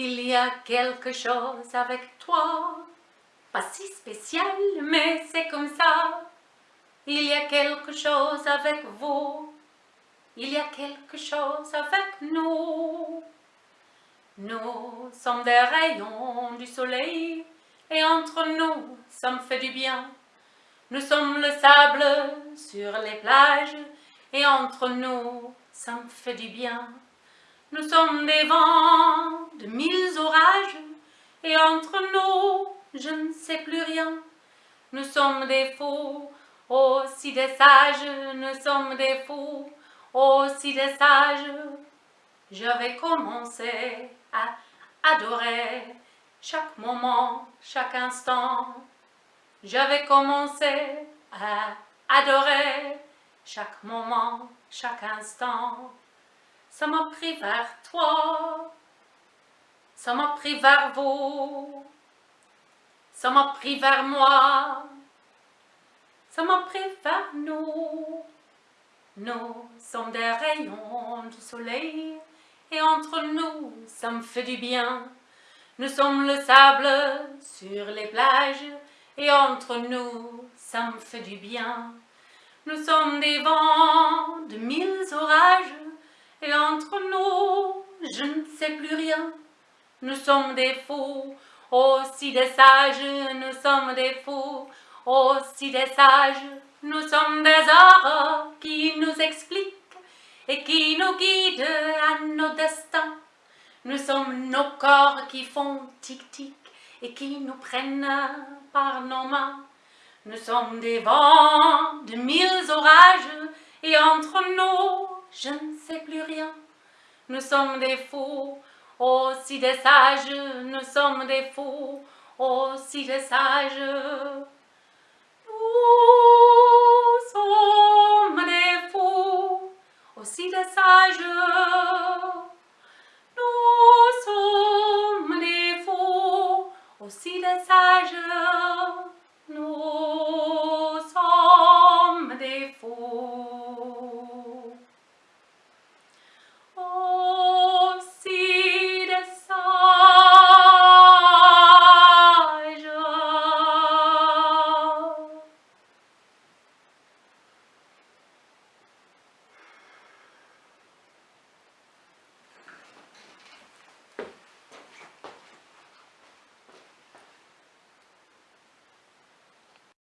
Il y a quelque chose avec toi, pas si spécial, mais c'est comme ça. Il y a quelque chose avec vous, il y a quelque chose avec nous. Nous sommes des rayons du soleil, et entre nous, ça me fait du bien. Nous sommes le sable sur les plages, et entre nous, ça me fait du bien. Nous sommes des vents de mille orages, et entre nous, je ne sais plus rien. Nous sommes des fous, aussi des sages, nous sommes des fous, aussi des sages. Je vais commencer à adorer chaque moment, chaque instant. Je vais commencer à adorer chaque moment, chaque instant. Ça m'a pris vers toi, ça m'a pris vers vous, ça m'a pris vers moi, ça m'a pris vers nous. Nous sommes des rayons du soleil, et entre nous, ça me fait du bien. Nous sommes le sable sur les plages, et entre nous, ça me fait du bien. Nous sommes des vents de mille orages, et entre nous, je ne sais plus rien. Nous sommes des fous, aussi des sages, nous sommes des fous, aussi des sages. Nous sommes des arts qui nous expliquent et qui nous guident à nos destins. Nous sommes nos corps qui font tic-tic et qui nous prennent par nos mains. Nous sommes des vents de mille orages et entre nous, je ne sais plus rien. Nous sommes des fous, Oh, si les sages, nous sommes des fous, oh, si les sages, nous sommes des fous, oh, si les sages, nous sommes des fous, oh, si les sages,